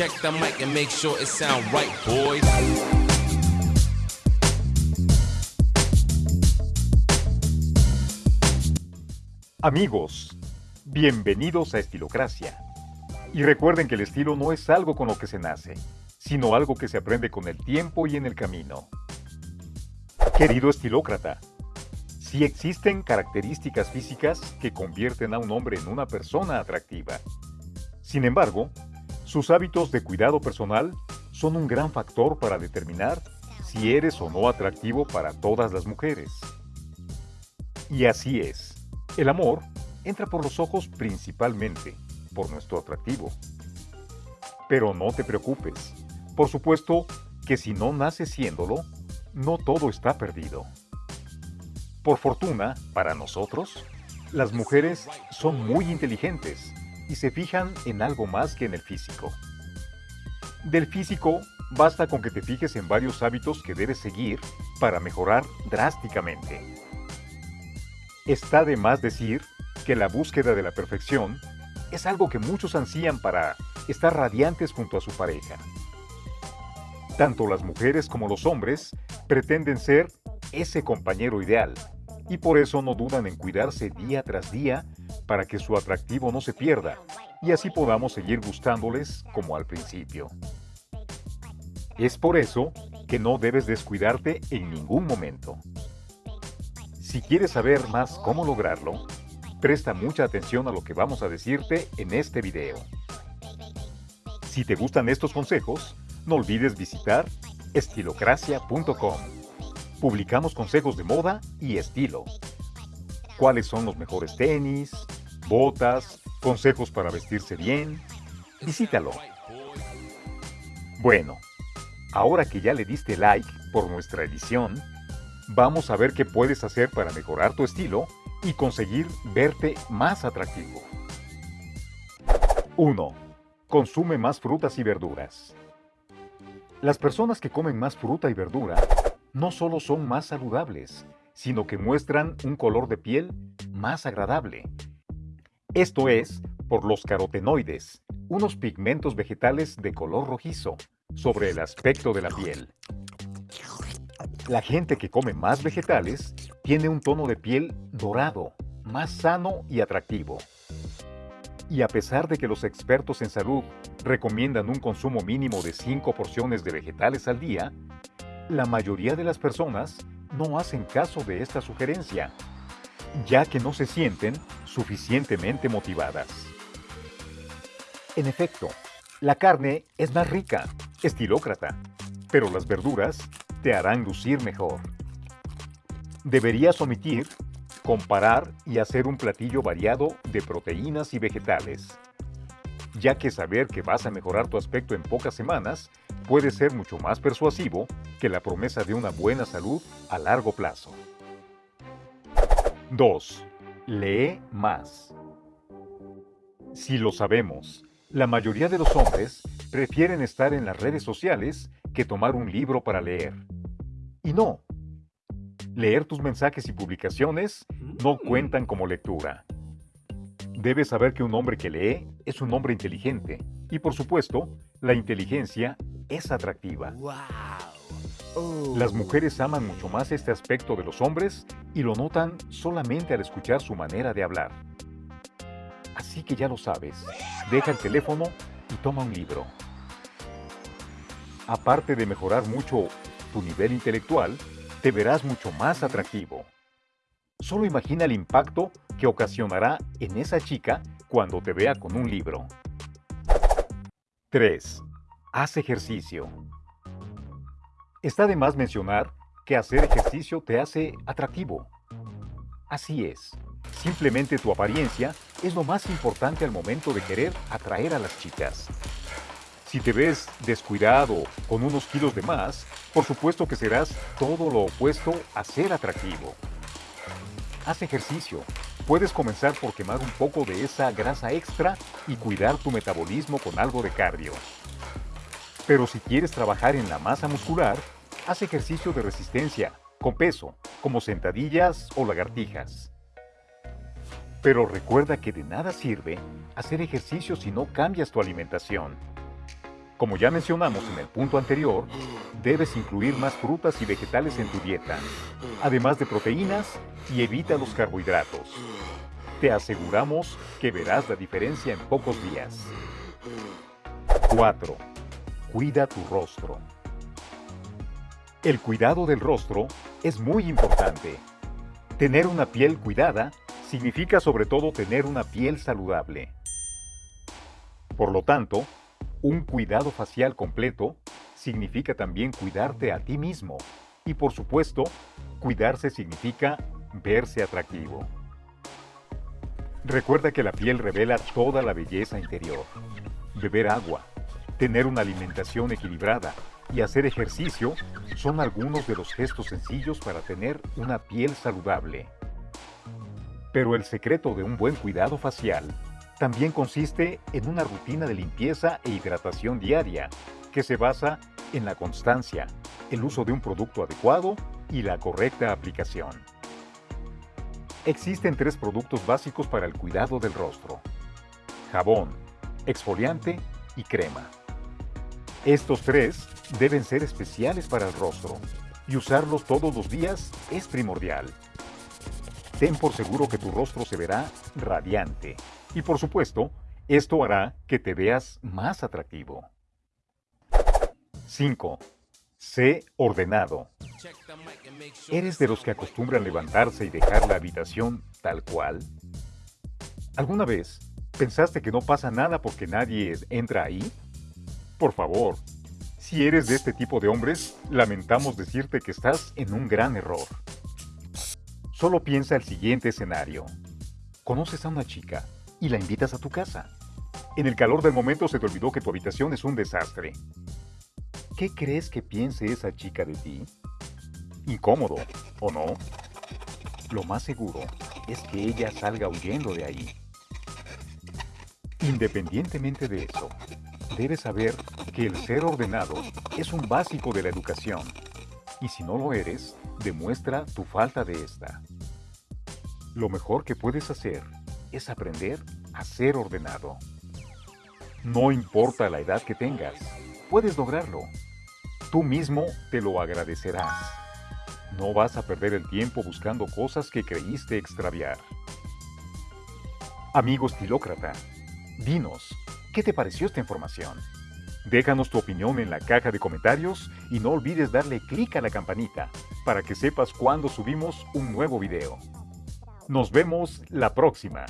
Check the mic and make sure it sound right, boys. Amigos, bienvenidos a Estilocracia. Y recuerden que el estilo no es algo con lo que se nace, sino algo que se aprende con el tiempo y en el camino. Querido estilócrata, si existen características físicas que convierten a un hombre en una persona atractiva. Sin embargo, sus hábitos de cuidado personal son un gran factor para determinar si eres o no atractivo para todas las mujeres. Y así es. El amor entra por los ojos principalmente, por nuestro atractivo. Pero no te preocupes. Por supuesto que si no naces siéndolo, no todo está perdido. Por fortuna, para nosotros, las mujeres son muy inteligentes y se fijan en algo más que en el físico. Del físico, basta con que te fijes en varios hábitos que debes seguir para mejorar drásticamente. Está de más decir que la búsqueda de la perfección es algo que muchos ansían para estar radiantes junto a su pareja. Tanto las mujeres como los hombres pretenden ser ese compañero ideal y por eso no dudan en cuidarse día tras día para que su atractivo no se pierda y así podamos seguir gustándoles como al principio. Es por eso que no debes descuidarte en ningún momento. Si quieres saber más cómo lograrlo, presta mucha atención a lo que vamos a decirte en este video. Si te gustan estos consejos, no olvides visitar estilocracia.com. Publicamos consejos de moda y estilo. ¿Cuáles son los mejores tenis, botas, consejos para vestirse bien? Visítalo. Bueno, ahora que ya le diste like por nuestra edición, vamos a ver qué puedes hacer para mejorar tu estilo y conseguir verte más atractivo. 1. Consume más frutas y verduras. Las personas que comen más fruta y verdura no solo son más saludables, sino que muestran un color de piel más agradable. Esto es por los carotenoides, unos pigmentos vegetales de color rojizo, sobre el aspecto de la piel. La gente que come más vegetales tiene un tono de piel dorado, más sano y atractivo. Y a pesar de que los expertos en salud recomiendan un consumo mínimo de 5 porciones de vegetales al día, la mayoría de las personas no hacen caso de esta sugerencia, ya que no se sienten suficientemente motivadas. En efecto, la carne es más rica, estilócrata, pero las verduras te harán lucir mejor. Deberías omitir, comparar y hacer un platillo variado de proteínas y vegetales, ya que saber que vas a mejorar tu aspecto en pocas semanas puede ser mucho más persuasivo que la promesa de una buena salud a largo plazo. 2. Lee más. Si lo sabemos, la mayoría de los hombres prefieren estar en las redes sociales que tomar un libro para leer. Y no, leer tus mensajes y publicaciones no mm. cuentan como lectura. Debes saber que un hombre que lee es un hombre inteligente y por supuesto, la inteligencia es atractiva. Las mujeres aman mucho más este aspecto de los hombres y lo notan solamente al escuchar su manera de hablar. Así que ya lo sabes, deja el teléfono y toma un libro. Aparte de mejorar mucho tu nivel intelectual, te verás mucho más atractivo. Solo imagina el impacto que ocasionará en esa chica cuando te vea con un libro. 3. Haz ejercicio. Está de más mencionar que hacer ejercicio te hace atractivo. Así es, simplemente tu apariencia es lo más importante al momento de querer atraer a las chicas. Si te ves descuidado, con unos kilos de más, por supuesto que serás todo lo opuesto a ser atractivo. Haz ejercicio. Puedes comenzar por quemar un poco de esa grasa extra y cuidar tu metabolismo con algo de cardio. Pero si quieres trabajar en la masa muscular, haz ejercicio de resistencia, con peso, como sentadillas o lagartijas. Pero recuerda que de nada sirve hacer ejercicio si no cambias tu alimentación. Como ya mencionamos en el punto anterior, debes incluir más frutas y vegetales en tu dieta, además de proteínas y evita los carbohidratos. Te aseguramos que verás la diferencia en pocos días. 4. Cuida tu rostro. El cuidado del rostro es muy importante. Tener una piel cuidada significa sobre todo tener una piel saludable. Por lo tanto, un cuidado facial completo significa también cuidarte a ti mismo. Y por supuesto, cuidarse significa verse atractivo. Recuerda que la piel revela toda la belleza interior. Beber agua, tener una alimentación equilibrada y hacer ejercicio son algunos de los gestos sencillos para tener una piel saludable. Pero el secreto de un buen cuidado facial también consiste en una rutina de limpieza e hidratación diaria, que se basa en la constancia, el uso de un producto adecuado y la correcta aplicación. Existen tres productos básicos para el cuidado del rostro. Jabón, exfoliante y crema. Estos tres deben ser especiales para el rostro y usarlos todos los días es primordial. Ten por seguro que tu rostro se verá radiante y por supuesto, esto hará que te veas más atractivo. 5. Sé ordenado. ¿Eres de los que acostumbran levantarse y dejar la habitación tal cual? ¿Alguna vez pensaste que no pasa nada porque nadie entra ahí? Por favor, si eres de este tipo de hombres, lamentamos decirte que estás en un gran error. Solo piensa el siguiente escenario. Conoces a una chica y la invitas a tu casa. En el calor del momento se te olvidó que tu habitación es un desastre. ¿Qué crees que piense esa chica de ti? ¿Incómodo o no? Lo más seguro es que ella salga huyendo de ahí. Independientemente de eso, debes saber que el ser ordenado es un básico de la educación. Y si no lo eres, demuestra tu falta de esta. Lo mejor que puedes hacer es aprender a ser ordenado. No importa la edad que tengas, puedes lograrlo. Tú mismo te lo agradecerás. No vas a perder el tiempo buscando cosas que creíste extraviar. Amigo estilócrata, dinos, ¿qué te pareció esta información? Déjanos tu opinión en la caja de comentarios y no olvides darle clic a la campanita para que sepas cuando subimos un nuevo video. Nos vemos la próxima.